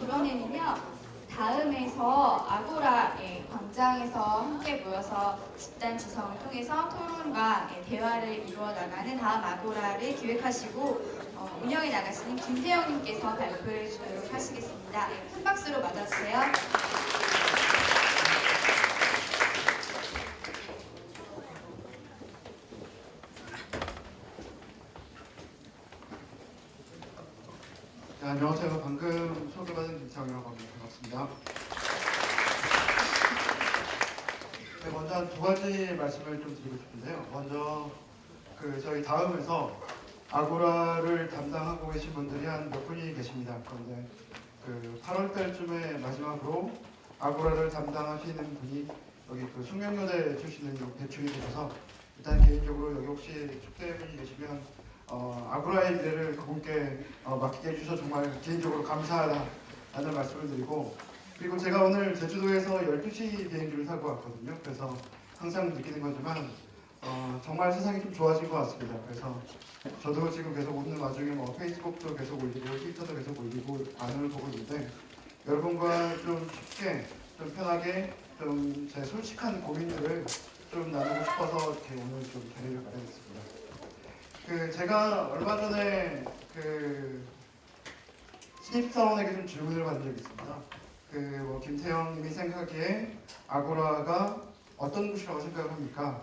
이번에는요 다음에서 아고라 예, 광장에서 함께 모여서 집단 지성을 통해서 토론과 예, 대화를 이루어 나가는 다음 아고라를 기획하시고 어, 운영해 나가시는 김태영님께서 발표해 주도록 하시겠습니다. 예, 큰 박수로 맞아주세요. 안녕하세요. 방금 소개받은 김창이라고 합니다. 반갑습니다. 네, 먼저 한 두 가지 말씀을 좀 드리고 싶은데요. 먼저 그 저희 다음에서 아고라를 담당하고 계신 분들이 한 몇 분이 계십니다. 그런데 그 8월 달쯤에 마지막으로 아고라를 담당하시는 분이 여기 그 숙명여대 출신으로 배출이 되셔서 일단 개인적으로 여기 혹시 축대분이 계시면 어, 아고라의 미래를 그분께 어, 맡기게 해주셔서 정말 개인적으로 감사하다는 말씀을 드리고 그리고 제가 오늘 제주도에서 12시 비행기를 타고 왔거든요. 그래서 항상 느끼는 거지만 어, 정말 세상이 좀 좋아진 것 같습니다. 그래서 저도 지금 계속 오는 와중에 뭐 페이스북도 계속 올리고 트위터도 계속 올리고 반응을 보고 있는데 여러분과 좀 쉽게 좀 편하게 좀 제 솔직한 고민들을 좀 나누고 싶어서 오늘 좀 자리를 마련했습니다. 그 제가 얼마 전에 그 신입사원에게 좀 질문을 받은 적이 있습니다. 그뭐 김태형님이 생각하기에 아고라가 어떤 곳이라고 생각을 합니까?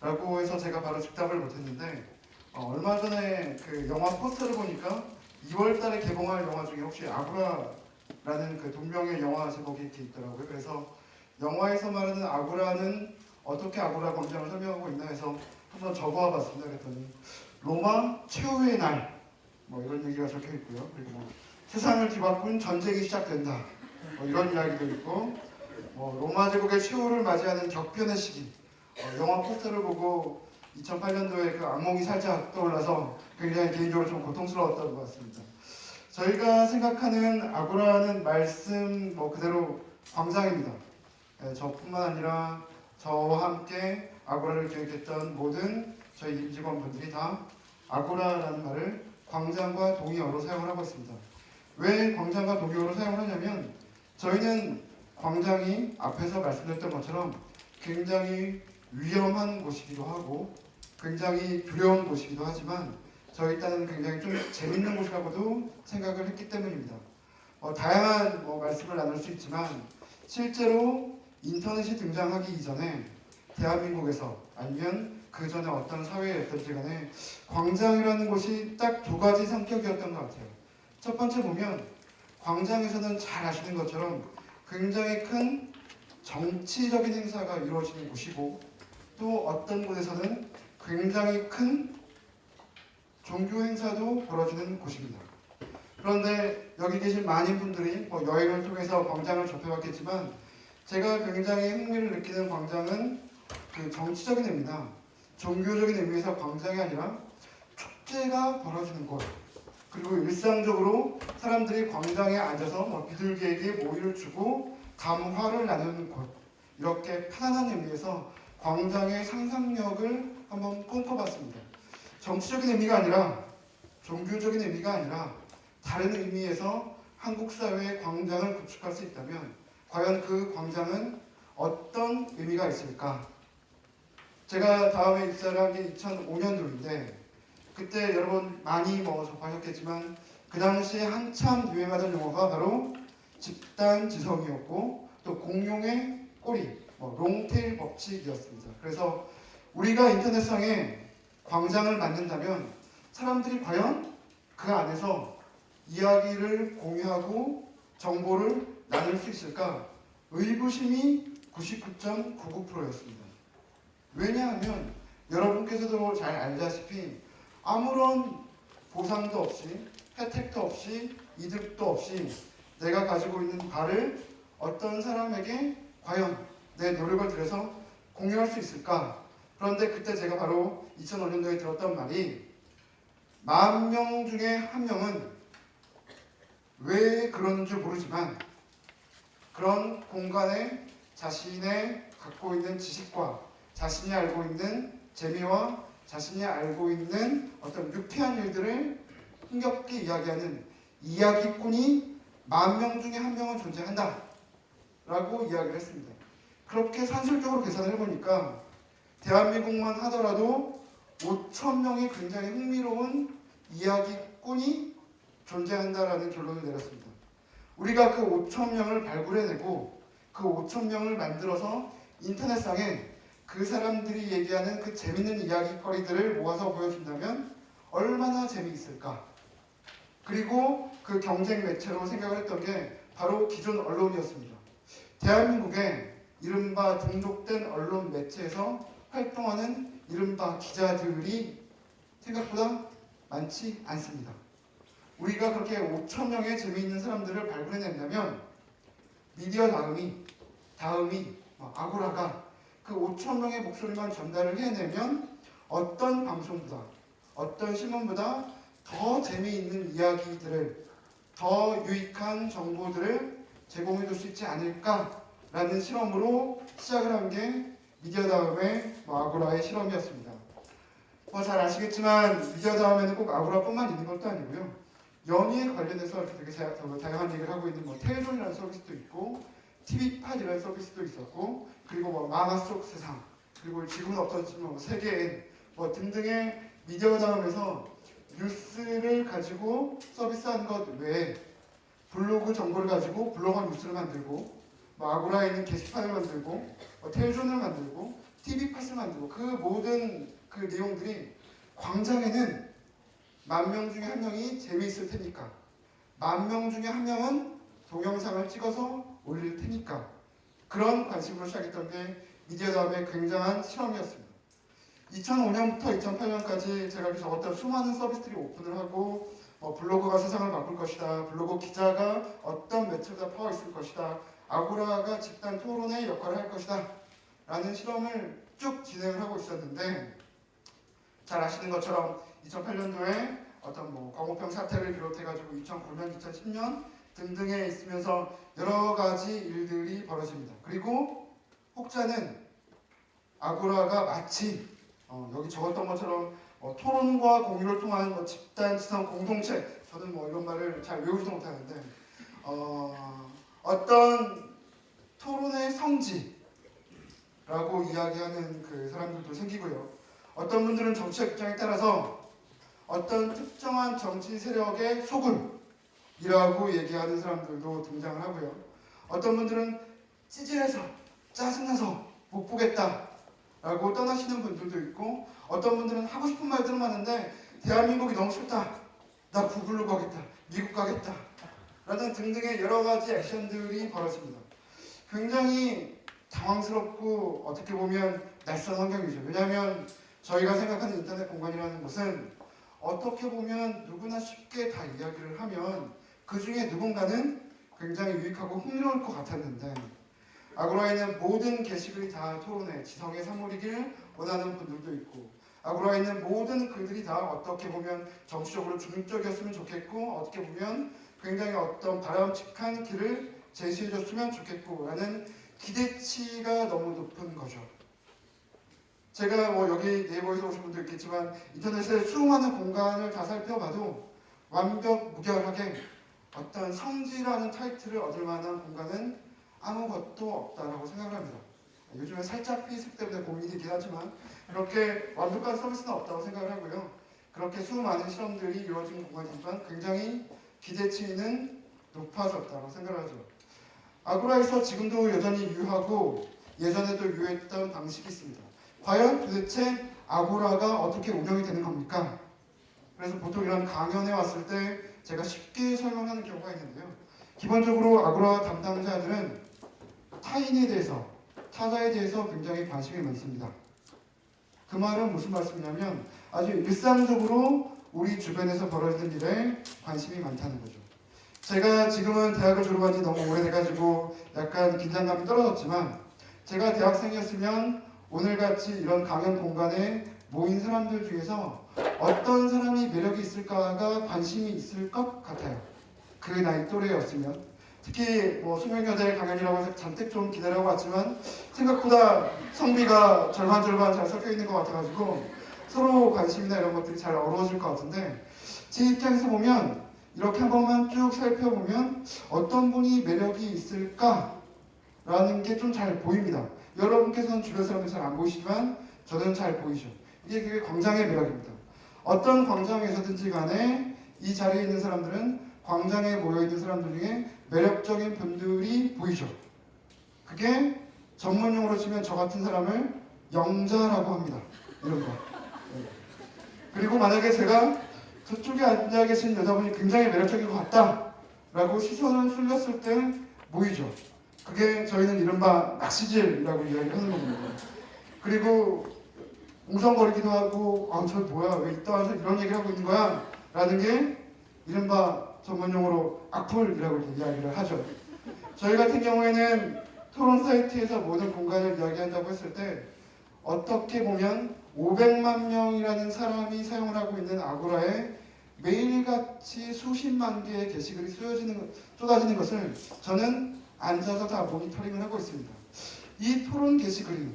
라고 해서 제가 바로 즉답을 못했는데 어, 얼마 전에 그 영화 포스터를 보니까 2월달에 개봉할 영화 중에 혹시 아고라라는 그 동명의 영화 제목이 이렇게 있더라고요. 그래서 영화에서 말하는 아고라는 어떻게 아고라 광장을 설명하고 있나 해서 한번 적어와 봤습니다. 그랬더니 로마 최후의 날, 뭐 이런 얘기가 적혀 있고요. 그리고 뭐 세상을 뒤바꾼 전쟁이 시작된다, 뭐 이런 이야기도 있고, 뭐 로마 제국의 최후를 맞이하는 격변의 시기, 어, 영화 포스터를 보고 2008년도에 그 악몽이 살짝 떠올라서 굉장히 개인적으로 좀 고통스러웠던 것 같습니다. 저희가 생각하는 아고라는 말씀 뭐 그대로 광장입니다. 예, 저뿐만 아니라 저와 함께 아고라를 기획했던 모든 저희 임직원분들이 다 아고라라는 말을 광장과 동의어로 사용을 하고 있습니다. 왜 광장과 동의어로 사용을 하냐면 저희는 광장이 앞에서 말씀드렸던 것처럼 굉장히 위험한 곳이기도 하고 굉장히 두려운 곳이기도 하지만 저희 딴은 굉장히 좀 재밌는 곳이라고도 생각을 했기 때문입니다. 어, 다양한 뭐 말씀을 나눌 수 있지만 실제로 인터넷이 등장하기 이전에 대한민국에서 아니면 그 전에 어떤 사회였든지 간에 광장이라는 곳이 딱 두 가지 성격이었던 것 같아요. 첫 번째 보면 광장에서는 잘 아시는 것처럼 굉장히 큰 정치적인 행사가 이루어지는 곳이고 또 어떤 곳에서는 굉장히 큰 종교 행사도 벌어지는 곳입니다. 그런데 여기 계신 많은 분들이 뭐 여행을 통해서 광장을 접해봤겠지만 제가 굉장히 흥미를 느끼는 광장은 그 정치적인 의미나 종교적인 의미에서 광장이 아니라 축제가 벌어지는 곳 그리고 일상적으로 사람들이 광장에 앉아서 뭐 비둘기에게 모이를 주고 감화를 나누는 곳 이렇게 편안한 의미에서 광장의 상상력을 한번 꿈꿔봤습니다. 정치적인 의미가 아니라 종교적인 의미가 아니라 다른 의미에서 한국 사회의 광장을 구축할 수 있다면 과연 그 광장은 어떤 의미가 있을까? 제가 다음에 입사를 한 게 2005년도인데 그때 여러분 많이 뭐 접하셨겠지만 그 당시에 한참 유행하던 용어가 바로 집단 지성이었고 또 공룡의 꼬리, 뭐 롱테일 법칙이었습니다. 그래서 우리가 인터넷상에 광장을 만든다면 사람들이 과연 그 안에서 이야기를 공유하고 정보를 나눌 수 있을까? 의구심이 99.99%였습니다. 왜냐하면 여러분께서도 잘 알다시피 아무런 보상도 없이 혜택도 없이 이득도 없이 내가 가지고 있는 바를 어떤 사람에게 과연 내 노력을 들여서 공유할 수 있을까? 그런데 그때 제가 바로 2005년도에 들었던 말이 만 명 중에 한 명은 왜 그러는 줄 모르지만 그런 공간에 자신의 갖고 있는 지식과 자신이 알고 있는 재미와 자신이 알고 있는 어떤 유쾌한 일들을 흥겹게 이야기하는 이야기꾼이 만 명 중에 한 명은 존재한다. 라고 이야기를 했습니다. 그렇게 산술적으로 계산을 해보니까 대한민국만 하더라도 5천 명의 굉장히 흥미로운 이야기꾼이 존재한다라는 결론을 내렸습니다. 우리가 그 5천 명을 발굴해내고 그 5천 명을 만들어서 인터넷상에 그 사람들이 얘기하는 그 재밌는 이야기거리들을 모아서 보여준다면 얼마나 재미있을까? 그리고 그 경쟁 매체로 생각을 했던 게 바로 기존 언론이었습니다. 대한민국에 이른바 등록된 언론 매체에서 활동하는 이른바 기자들이 생각보다 많지 않습니다. 우리가 그렇게 5천 명의 재미있는 사람들을 발굴해낸다면 미디어 다음이 다음이 뭐 아고라가 그 5천 명의 목소리만 전달을 해내면 어떤 방송보다 어떤 신문보다 더 재미있는 이야기들을 더 유익한 정보들을 제공해 줄 수 있지 않을까라는 실험으로 시작을 한 게 미디어 다음의 뭐 아고라의 실험이었습니다. 뭐 잘 아시겠지만 미디어 다음에는 꼭 아고라뿐만 있는 것도 아니고요. 연예에 관련해서 이렇게 되게 다양한 얘기를 하고 있는 뭐 텔존이라는 서비스도 있고 TV팟이라는 서비스도 있었고 그리고 뭐 만화 속 세상 그리고 지금은 없어졌지만 뭐 세계인 뭐 등등의 미디어 다음에서 뉴스를 가지고 서비스하는 것 외에 블로그 정보를 가지고 블로거 뉴스를 만들고 뭐 아고라에 있는 게시판을 만들고 뭐 텔존을 만들고 TV팟을 만들고 그 모든 그 내용들이 광장에는 만 명 중에 한 명이 재미있을 테니까 만 명 중에 한 명은 동영상을 찍어서 올릴 테니까 그런 관심으로 시작했던 게 미디어 다음에 굉장한 실험이었습니다. 2005년부터 2008년까지 제가 이렇게 적었던 수많은 서비스들이 오픈을 하고 어, 블로그가 세상을 바꿀 것이다. 블로그 기자가 어떤 매체보다 파워 있을 것이다. 아고라가 집단 토론의 역할을 할 것이다. 라는 실험을 쭉 진행을 하고 있었는데 잘 아시는 것처럼 2008년도에 어떤 뭐 광우병 사태를 비롯해가지고 2009년, 2010년 등등에 있으면서 여러 가지 일들이 벌어집니다. 그리고 혹자는 아고라가 마치 어, 여기 적었던 것처럼 어, 토론과 공유를 통한 뭐 집단 지성 공동체 저는 뭐 이런 말을 잘 외우지도 못하는데 어, 어떤 토론의 성지라고 이야기하는 그 사람들도 생기고요. 어떤 분들은 정치적 입장에 따라서 어떤 특정한 정치 세력의 소굴 이라고 얘기하는 사람들도 등장을 하고요. 어떤 분들은 찌질해서 짜증나서 못 보겠다 라고 떠나시는 분들도 있고 어떤 분들은 하고 싶은 말들은 많은데 대한민국이 너무 싫다. 나 구글로 가겠다. 미국 가겠다 라는 등등의 여러 가지 액션들이 벌어집니다. 굉장히 당황스럽고 어떻게 보면 낯선 환경이죠. 왜냐하면 저희가 생각하는 인터넷 공간이라는 것은 어떻게 보면 누구나 쉽게 다 이야기를 하면 그 중에 누군가는 굉장히 유익하고 흥미로울 것 같았는데 아고라에 는 모든 게시글이 다 토론회, 지성의 산물이길 원하는 분들도 있고 아고라에 있는 모든 글들이 다 어떻게 보면 정치적으로 중립적이었으면 좋겠고 어떻게 보면 굉장히 어떤 바람직한 길을 제시해줬으면 좋겠고 라는 기대치가 너무 높은 거죠. 제가 뭐 여기 네이버에서 오신 분도 있겠지만 인터넷에 수많은 공간을 다 살펴봐도 완벽 무결하게 어떤 성지라는 타이틀을 얻을 만한 공간은 아무것도 없다라고 생각을 합니다. 요즘에 살짝 페이스북 때문에 고민이긴 하지만 그렇게 완벽한 서비스는 없다고 생각을 하고요. 그렇게 수많은 실험들이 이루어진 공간이지만 굉장히 기대치는 높아졌다고 생각을 하죠. 아고라에서 지금도 여전히 유효하고 예전에도 유효했던 방식이 있습니다. 과연 도대체 아고라가 어떻게 운영이 되는 겁니까? 그래서 보통 이런 강연에 왔을 때 제가 쉽게 설명하는 경우가 있는데요. 기본적으로 아고라 담당자들은 타인에 대해서, 타자에 대해서 굉장히 관심이 많습니다. 그 말은 무슨 말씀이냐면 아주 일상적으로 우리 주변에서 벌어지는 일에 관심이 많다는 거죠. 제가 지금은 대학을 졸업한 지 너무 오래돼가지고 약간 긴장감이 떨어졌지만 제가 대학생이었으면 오늘같이 이런 강연 공간에 모인 사람들 중에서 어떤 사람이 매력이 있을까가 관심이 있을 것 같아요. 그 나이 또래였으면 특히 뭐 수명여자의 강연이라고 해서 잔뜩 좀 기다려 왔지만 생각보다 성비가 절반 절반 잘 섞여 있는 것 같아가지고 서로 관심이나 이런 것들이 잘 어우러질 것 같은데 제 입장에서 보면 이렇게 한 번만 쭉 살펴보면 어떤 분이 매력이 있을까라는 게 좀 잘 보입니다. 여러분께서는 주변 사람들 잘 안 보이시지만 저는 잘 보이죠. 이게 광장의 매력입니다. 어떤 광장에서든지 간에 이 자리에 있는 사람들은 광장에 모여 있는 사람들 중에 매력적인 분들이 보이죠. 그게 전문용어로 치면 저 같은 사람을 영자라고 합니다. 이런 거. 네. 그리고 만약에 제가 저쪽에 앉아 계신 여자분이 굉장히 매력적인 것 같다 라고 시선을 쏠렸을 때 보이죠. 그게 저희는 이른바 낚시질이라고 이야기하는 겁니다. 그리고 웅성거리기도 하고 아저 뭐야 왜 이따 와서 이런 얘기를 하고 있는 거야 라는 게 이른바 전문용어로 악플이라고 이야기를 하죠. 저희 같은 경우에는 토론 사이트에서 모든 공간을 이야기한다고 했을 때 어떻게 보면 500만 명이라는 사람이 사용을 하고 있는 아고라에 매일같이 수십만 개의 게시글이 쏟아지는, 것- 쏟아지는 것을 저는 앉아서 다 모니터링을 하고 있습니다. 이 토론 게시글이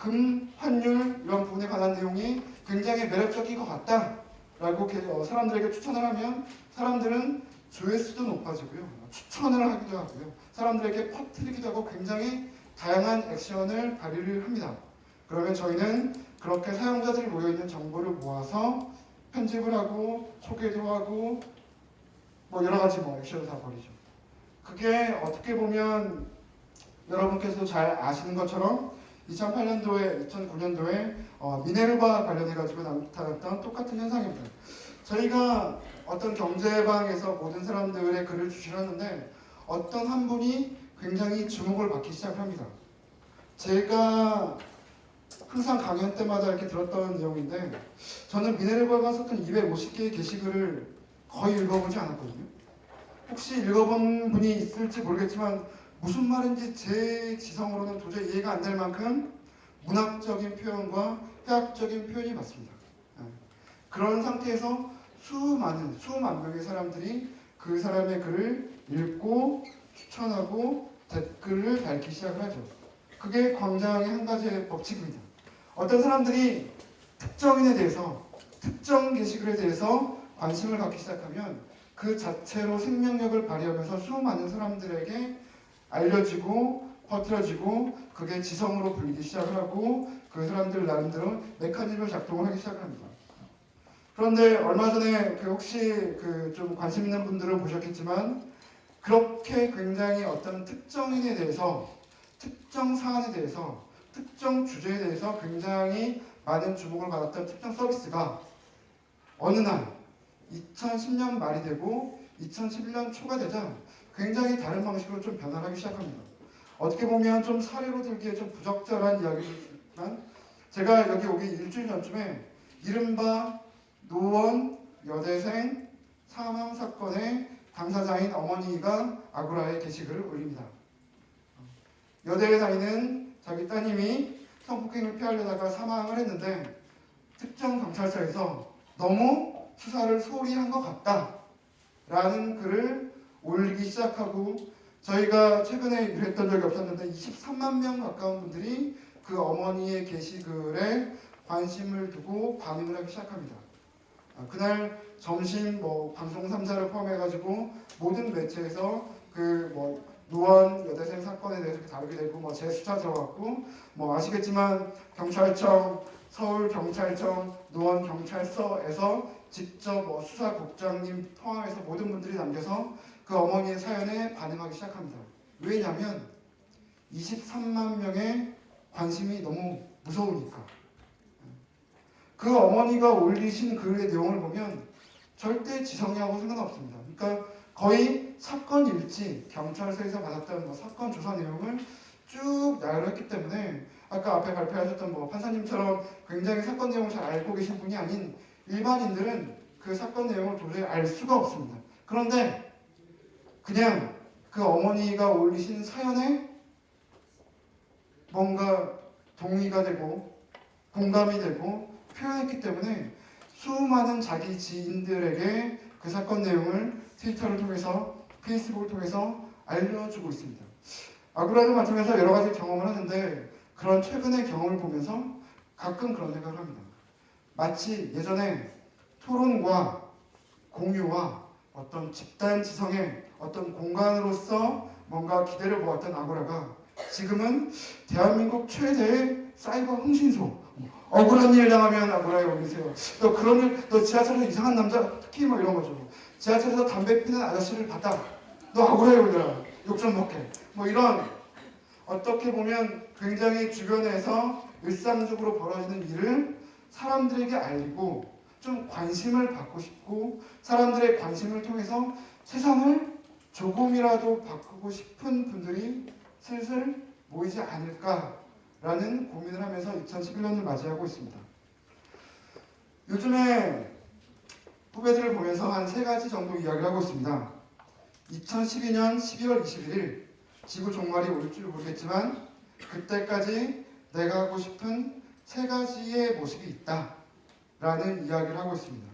금, 환율 이런 부분에 관한 내용이 굉장히 매력적인 것 같다 라고 게- 어, 사람들에게 추천을 하면 사람들은 조회수도 높아지고요. 추천을 하기도 하고요. 사람들에게 퍼뜨리기도 하고 굉장히 다양한 액션을 발휘를 합니다. 그러면 저희는 그렇게 사용자들이 모여있는 정보를 모아서 편집을 하고 소개도 하고 뭐 여러 가지 뭐 액션을 다 벌이죠. 그게 어떻게 보면 여러분께서도 잘 아시는 것처럼 2008년도에 2009년도에 어, 미네르바 관련해 가지고 나타났던 똑같은 현상입니다. 저희가 어떤 경제방에서 모든 사람들의 글을 주시는데 어떤 한 분이 굉장히 주목을 받기 시작합니다. 제가 항상 강연 때마다 이렇게 들었던 내용인데 저는 미네르바가 썼던 250개의 게시글을 거의 읽어보지 않았거든요. 혹시 읽어본 분이 있을지 모르겠지만 무슨 말인지 제 지성으로는 도저히 이해가 안 될 만큼 문학적인 표현과 해학적인 표현이 맞습니다. 예. 그런 상태에서 수많은 수만 명의 사람들이 그 사람의 글을 읽고 추천하고 댓글을 달기 시작을 하죠. 그게 광장의 한 가지의 법칙입니다. 어떤 사람들이 특정인에 대해서 특정 게시글에 대해서 관심을 갖기 시작하면 그 자체로 생명력을 발휘하면서 수많은 사람들에게 알려지고 퍼뜨려지고 그게 지성으로 불리기 시작을 하고 그 사람들 나름대로 메커니즘을 작동을 하기 시작을 합니다. 그런데 얼마 전에 그 혹시 그 좀 관심 있는 분들은 보셨겠지만 그렇게 굉장히 어떤 특정인에 대해서 특정 사안에 대해서 특정 주제에 대해서 굉장히 많은 주목을 받았던 특정 서비스가 어느 날 2010년 말이 되고 2011년 초가 되자 굉장히 다른 방식으로 좀 변화하기 시작합니다. 어떻게 보면 좀 사례로 들기에 좀 부적절한 이야기지만 제가 여기 오기 일주일 전쯤에 이른바 노원 여대생 사망 사건의 당사자인 어머니가 아고라에 게시글을 올립니다. 여대에 다니는 자기 따님이 성폭행을 피하려다가 사망을 했는데 특정 경찰서에서 너무 수사를 소홀히 한 것 같다 라는 글을 올리기 시작하고 저희가 최근에 일했던 적이 없었는데 23만 명 가까운 분들이 그 어머니의 게시글에 관심을 두고 반응을 하기 시작합니다. 아, 그날 점심 뭐 방송 3사를 포함해가지고 모든 매체에서 그 뭐 노원 여대생 사건에 대해서 다루게 되고 뭐 재수사 들어갔고 뭐 아시겠지만 경찰청 서울 경찰청 노원 경찰서에서 직접 뭐 수사국장님 포함해서 모든 분들이 남겨서 그 어머니의 사연에 반응하기 시작합니다. 왜냐하면 23만 명의 관심이 너무 무서우니까. 그 어머니가 올리신 글의 내용을 보면 절대 지성이하고 상관없습니다. 그러니까 거의 사건 일지, 경찰서에서 받았던 뭐 사건 조사 내용을 쭉 나열했기 때문에 아까 앞에 발표하셨던 뭐 판사님처럼 굉장히 사건 내용을 잘 알고 계신 분이 아닌 일반인들은 그 사건 내용을 도저히 알 수가 없습니다. 그런데 그냥 그 어머니가 올리신 사연에 뭔가 동의가 되고 공감이 되고 표현했기 때문에 수많은 자기 지인들에게 그 사건 내용을 트위터를 통해서 페이스북을 통해서 알려주고 있습니다. 아구라를 맡으면서 여러 가지 경험을 하는데 그런 최근의 경험을 보면서 가끔 그런 생각을 합니다. 마치 예전에 토론과 공유와 어떤 집단 지성의 어떤 공간으로서 뭔가 기대를 모았던 아고라가 지금은 대한민국 최대의 사이버 흥신소. 억울한 일 당하면 아고라에 올리세요. 너 그런 일, 너 지하철에서 이상한 남자, 특히 뭐 이런 거죠. 지하철에서 담배 피는 아저씨를 봤다. 너 아고라에 올려라. 욕 좀 먹게. 뭐 이런 어떻게 보면 굉장히 주변에서 일상적으로 벌어지는 일을 사람들에게 알리고 좀 관심을 받고 싶고 사람들의 관심을 통해서 세상을 조금이라도 바꾸고 싶은 분들이 슬슬 모이지 않을까라는 고민을 하면서 2011년을 맞이하고 있습니다. 요즘에 후배들을 보면서 한 세 가지 정도 이야기를 하고 있습니다. 2012년 12월 21일 지구 종말이 올 줄 모르겠지만 그때까지 내가 하고 싶은 세 가지의 모습이 있다 라는 이야기를 하고 있습니다.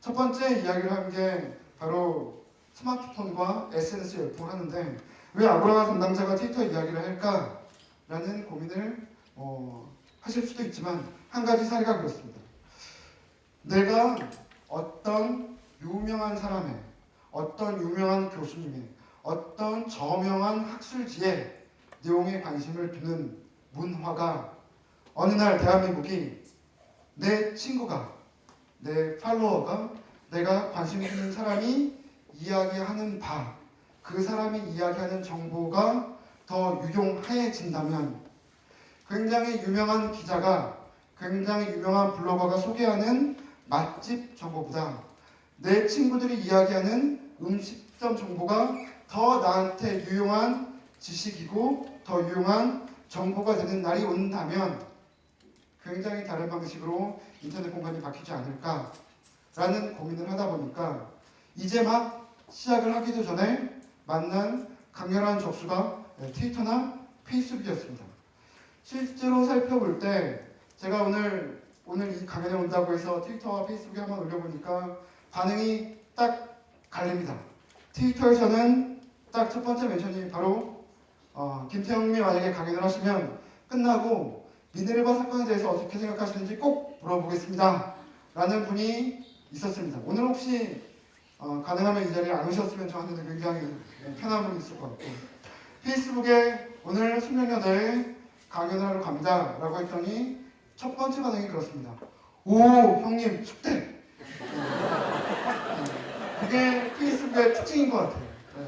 첫 번째 이야기를 한 게 바로 스마트폰과 SNS 열풍을 하는데 왜 아고라 담당자가 트위터 이야기를 할까라는 고민을 어, 하실 수도 있지만 한 가지 사례가 그렇습니다. 내가 어떤 유명한 사람의 어떤 유명한 교수님의 어떤 저명한 학술지의 내용에 관심을 두는 문화가 어느 날 대한민국이 내 친구가 내 팔로워가 내가 관심 있는 사람이 이야기하는 바, 그 사람이 이야기하는 정보가 더 유용해진다면 굉장히 유명한 기자가 굉장히 유명한 블로거가 소개하는 맛집 정보보다 내 친구들이 이야기하는 음식점 정보가 더 나한테 유용한 지식이고 더 유용한 정보가 되는 날이 온다면 굉장히 다른 방식으로 인터넷 공간이 바뀌지 않을까라는 고민을 하다 보니까 이제 막 시작을 하기도 전에 만난 강렬한 접수가 트위터나 페이스북이었습니다. 실제로 살펴볼 때 제가 오늘 오늘 이 강연에 온다고 해서 트위터와 페이스북에 한번 올려보니까 반응이 딱 갈립니다. 트위터에서는 딱 첫 번째 멘션이 바로 어, 김태형님이 만약에 강연을 하시면 끝나고 미네르바 사건에 대해서 어떻게 생각하시는지 꼭 물어보겠습니다. 라는 분이 있었습니다. 오늘 혹시 어, 가능하면 이 자리에 안 오셨으면 저한테는 굉장히 편한 분이 있을 것 같고 페이스북에 오늘 숙명여대에 강연을 하러 갑니다. 라고 했더니 첫 번째 반응이 그렇습니다. 오 형님 축대! 네. 그게 페이스북의 특징인 것 같아요. 네.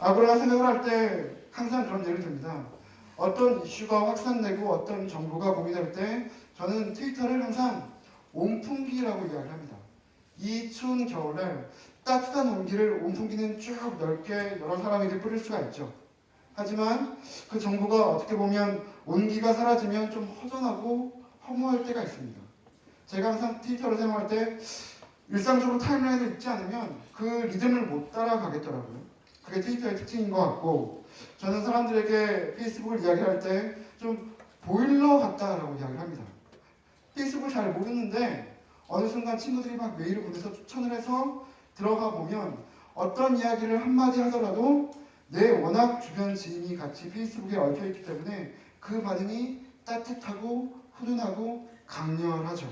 아고라가 생각을 할 때 항상 그런 예를 듭니다. 어떤 이슈가 확산되고 어떤 정보가 공유될 때 저는 트위터를 항상 온풍기라고 이야기를 합니다. 이 추운 겨울에 따뜻한 온기를 온풍기는 쭉 넓게 여러 사람에게 뿌릴 수가 있죠. 하지만 그 정보가 어떻게 보면 온기가 사라지면 좀 허전하고 허무할 때가 있습니다. 제가 항상 트위터를 사용할 때 일상적으로 타임라인을 읽지 않으면 그 리듬을 못 따라가겠더라고요. 그게 트위터의 특징인 것 같고 저는 사람들에게 페이스북을 이야기할 때 좀 보일러 같다라고 이야기를 합니다. 페이스북을 잘 모르는데 어느 순간 친구들이 막 메일을 보내서 추천을 해서 들어가 보면 어떤 이야기를 한마디 하더라도 내 워낙 주변 지인이 같이 페이스북에 얽혀 있기 때문에 그 반응이 따뜻하고 훈훈하고 강렬하죠.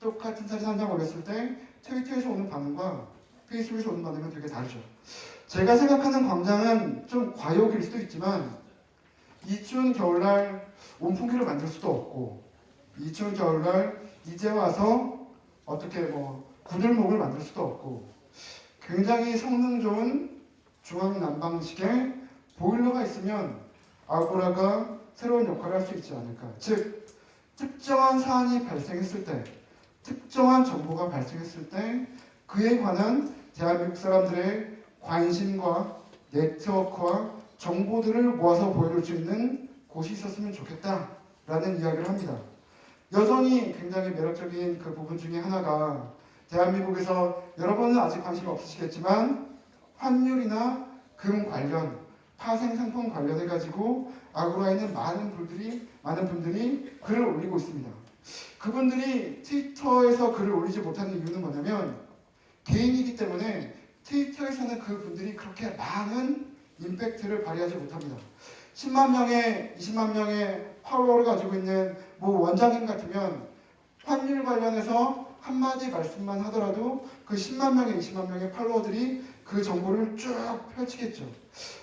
똑같은 사진 한 장 올렸을 때 트위터에서 오는 반응과 페이스북에서 오는 반응은 되게 다르죠. 제가 생각하는 광장은 좀 과욕일 수도 있지만 이 추운 겨울날 온풍기를 만들 수도 없고 이 추운 겨울날 이제 와서 어떻게 뭐 구들목을 만들 수도 없고 굉장히 성능 좋은 중앙 난방식의 보일러가 있으면 아고라가 새로운 역할을 할 수 있지 않을까. 즉 특정한 사안이 발생했을 때, 특정한 정보가 발생했을 때 그에 관한 대한민국 사람들의 관심과 네트워크와 정보들을 모아서 보여줄 수 있는 곳이 있었으면 좋겠다라는 이야기를 합니다. 여전히 굉장히 매력적인 그 부분 중에 하나가 대한민국에서 여러분은 아직 관심이 없으시겠지만 환율이나 금 관련 파생 상품 관련해 가지고 아고라에 있는 많은 분들이 많은 분들이 글을 올리고 있습니다. 그분들이 트위터에서 글을 올리지 못하는 이유는 뭐냐면 개인이기 때문에 트위터에서는 그분들이 그렇게 많은 임팩트를 발휘하지 못합니다. 10만 명의 20만 명의 팔로워를 가지고 있는 뭐 원장님 같으면 환율 관련해서 한마디 말씀만 하더라도 그 10만 명의 20만 명의 팔로워들이 그 정보를 쭉 펼치겠죠.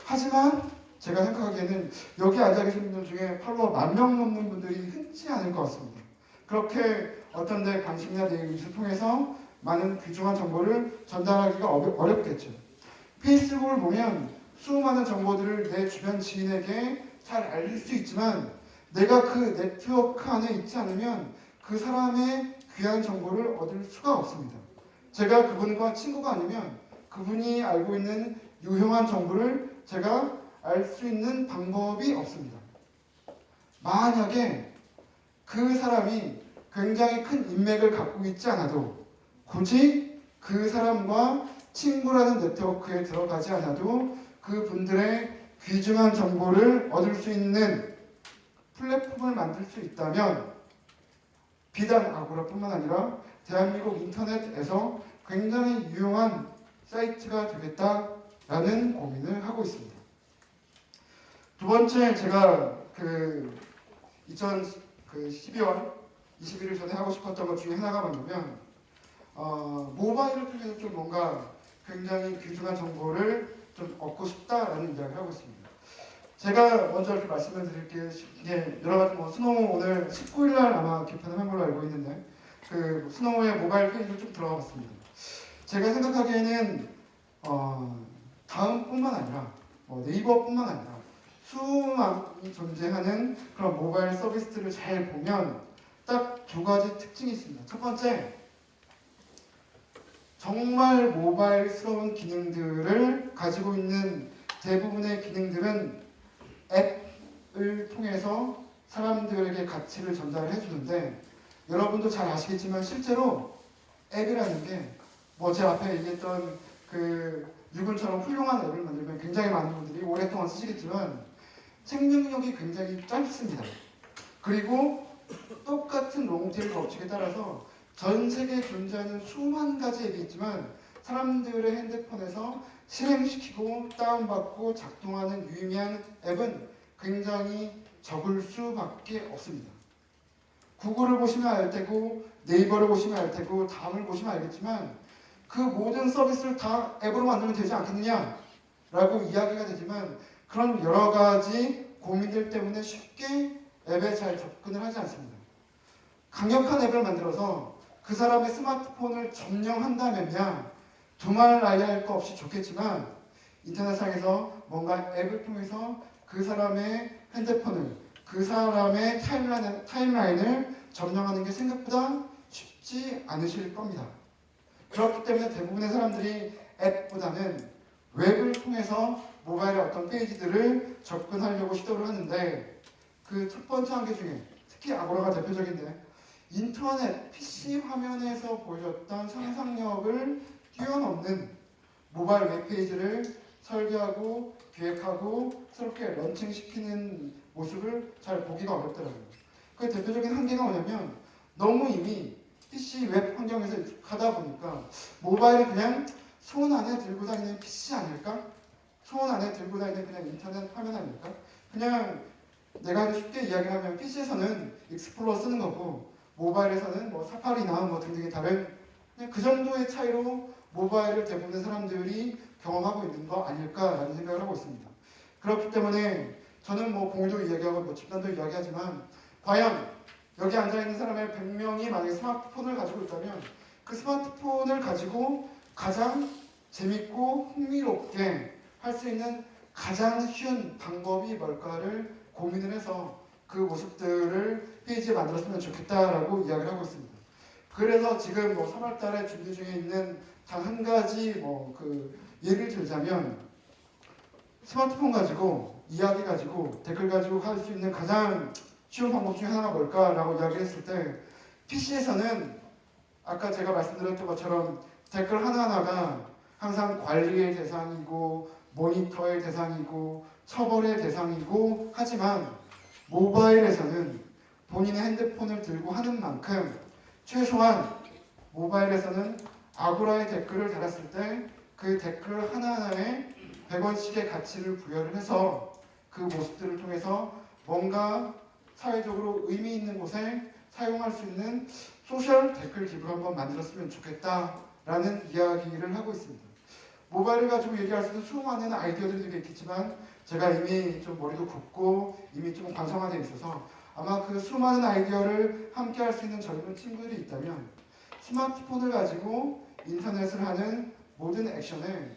하지만 제가 생각하기에는 여기 앉아 계신 분들 중에 팔로워 만 명 넘는 분들이 흔치 않을 것 같습니다. 그렇게 어떤 데 관심이나 내용을 통해서 많은 귀중한 정보를 전달하기가 어렵겠죠. 페이스북을 보면 수많은 정보들을 내 주변 지인에게 잘 알릴 수 있지만 내가 그 네트워크 안에 있지 않으면 그 사람의 귀한 정보를 얻을 수가 없습니다. 제가 그분과 친구가 아니면 그분이 알고 있는 유용한 정보를 제가 알 수 있는 방법이 없습니다. 만약에 그 사람이 굉장히 큰 인맥을 갖고 있지 않아도 굳이 그 사람과 친구라는 네트워크에 들어가지 않아도 그 분들의 귀중한 정보를 얻을 수 있는 플랫폼을 만들 수 있다면 비단 아고라뿐만 아니라 대한민국 인터넷에서 굉장히 유용한 사이트가 되겠다라는 고민을 하고 있습니다. 두 번째 제가 그 2012월 21일 전에 하고 싶었던 것 중에 하나가 뭐냐면 어, 모바일을 통해서 좀 뭔가 굉장히 귀중한 정보를 좀 얻고 싶다라는 이야기를 하고 있습니다. 제가 먼저 이렇게 말씀을 드릴게요. 이게 여러 가지 뭐 스노우 오늘 19일 날 아마 개편을 한 걸로 알고 있는데 그 스노우의 모바일 페이지를 좀 들어가 봤습니다. 제가 생각하기에는 어, 다음뿐만 아니라 뭐 네이버뿐만 아니라 수많이 존재하는 그런 모바일 서비스들을 잘 보면 딱 두 가지 특징이 있습니다. 첫 번째, 정말 모바일스러운 기능들을 가지고 있는 대부분의 기능들은 앱을 통해서 사람들에게 가치를 전달해 주는데 여러분도 잘 아시겠지만 실제로 앱이라는 게 뭐 제 앞에 얘기했던 그 유근처럼 훌륭한 앱을 만들면 굉장히 많은 분들이 오랫동안 쓰시겠지만 생명력이 굉장히 짧습니다. 그리고 똑같은 롱테일 법칙에 따라서 전 세계에 존재하는 수만 가지 앱이 있지만 사람들의 핸드폰에서 실행시키고 다운받고 작동하는 유의미한 앱은 굉장히 적을 수밖에 없습니다. 구글을 보시면 알 테고 네이버를 보시면 알 테고 다음을 보시면 알겠지만 그 모든 서비스를 다 앱으로 만들면 되지 않겠느냐 라고 이야기가 되지만 그런 여러 가지 고민들 때문에 쉽게 앱에 잘 접근을 하지 않습니다. 강력한 앱을 만들어서 그 사람의 스마트폰을 점령한다면야 두말 나야 할 거 없이 좋겠지만 인터넷상에서 뭔가 앱을 통해서 그 사람의 핸드폰을 그 사람의 타임라인, 타임라인을 점령하는 게 생각보다 쉽지 않으실 겁니다. 그렇기 때문에 대부분의 사람들이 앱보다는 웹을 통해서 모바일의 어떤 페이지들을 접근하려고 시도를 하는데 그 첫 번째 한계 중에 특히 아고라가 대표적인데 인터넷 PC 화면에서 보여줬던 상상력을 뛰어넘는 모바일 웹페이지를 설계하고 기획하고 새롭게 런칭시키는 모습을 잘 보기가 어렵더라고요. 그 대표적인 한계가 뭐냐면 너무 이미 PC 웹 환경에서 익숙하다 보니까 모바일을 그냥 손 안에 들고 다니는 PC 아닐까? 손 안에 들고 다니는 그냥 인터넷 화면 아닐까? 그냥 내가 쉽게 이야기하면 PC에서는 Explorer 쓰는 거고 모바일에서는 뭐 Safari나 뭐 등등의 다른 그 정도의 차이로 모바일을 대부분의 사람들이 경험하고 있는 거 아닐까라는 생각을 하고 있습니다. 그렇기 때문에 저는 뭐 공유도 이야기하고 뭐 집단도 이야기하지만 과연 여기 앉아 있는 사람의 100명이 만약에 스마트폰을 가지고 있다면 그 스마트폰을 가지고 가장 재밌고 흥미롭게 할 수 있는 가장 쉬운 방법이 뭘까를 고민을 해서 그 모습들을 페이지에 만들었으면 좋겠다라고 이야기를 하고 있습니다. 그래서 지금 뭐 3월 달에 준비 중에 있는 단한 가지 뭐 그 예를 들자면 스마트폰 가지고 이야기 가지고 댓글 가지고 할 수 있는 가장 쉬운 방법 중에 하나가 뭘까라고 이야기했을 때 PC에서는 아까 제가 말씀드렸던 것처럼 댓글 하나하나가 항상 관리의 대상이고 모니터의 대상이고 처벌의 대상이고 하지만 모바일에서는 본인의 핸드폰을 들고 하는 만큼 최소한 모바일에서는 아고라의 댓글을 달았을 때 그 댓글 하나하나에 100원씩의 가치를 부여를 해서 그 모습들을 통해서 뭔가 사회적으로 의미 있는 곳에 사용할 수 있는 소셜 댓글 기부를 한번 만들었으면 좋겠다라는 이야기를 하고 있습니다. 모바일을 가지고 얘기할 수 있는 수많은 아이디어들이 있겠지만 제가 이미 좀 머리도 굽고 이미 좀 관성화되어 있어서 아마 그 수많은 아이디어를 함께 할 수 있는 젊은 친구들이 있다면 스마트폰을 가지고 인터넷을 하는 모든 액션에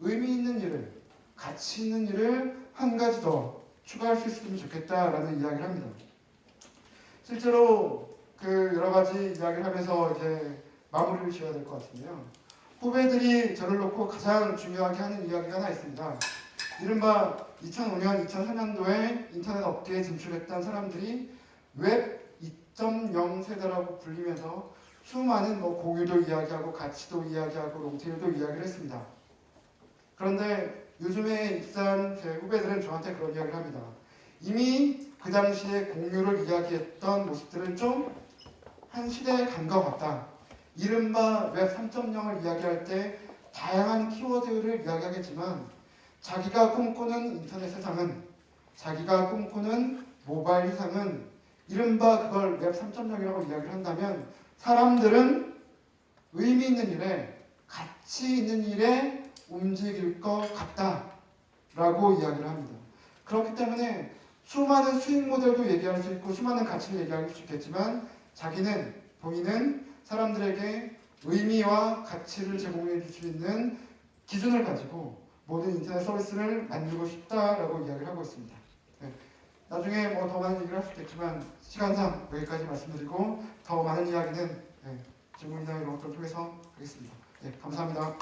의미 있는 일을 가치 있는 일을 한 가지 더 추가할 수 있으면 좋겠다라는 이야기를 합니다. 실제로 그 여러 가지 이야기를 하면서 이제 마무리를 지어야 될 것 같은데요. 후배들이 저를 놓고 가장 중요하게 하는 이야기가 하나 있습니다. 이른바 2005년, 2003년도에 인터넷 업계에 진출했던 사람들이 웹 2.0 세대라고 불리면서 수많은 뭐 공유도 이야기하고 가치도 이야기하고 long tail도 이야기를 했습니다. 그런데 요즘에 입사한 제 후배들은 저한테 그런 이야기를 합니다. 이미 그 당시에 공유를 이야기했던 모습들은 좀 한물간 것 같다. 이른바 웹 3.0을 이야기할 때 다양한 키워드를 이야기하겠지만 자기가 꿈꾸는 인터넷 세상은 자기가 꿈꾸는 모바일 세상은 이른바 그걸 웹 3.0이라고 이야기를 한다면 사람들은 의미 있는 일에 가치 있는 일에 움직일 것 같다 라고 이야기를 합니다. 그렇기 때문에 수많은 수익 모델도 얘기할 수 있고 수많은 가치를 얘기할 수 있겠지만 자기는 본인은 사람들에게 의미와 가치를 제공해 줄 수 있는 기준을 가지고 모든 인터넷 서비스를 만들고 싶다라고 이야기를 하고 있습니다. 네. 나중에 뭐 더 많은 얘기를 할 수 있겠지만 시간상 여기까지 말씀드리고 더 많은 이야기는 네, 질문이나 이런 것들을 통해서 하겠습니다. 네, 감사합니다.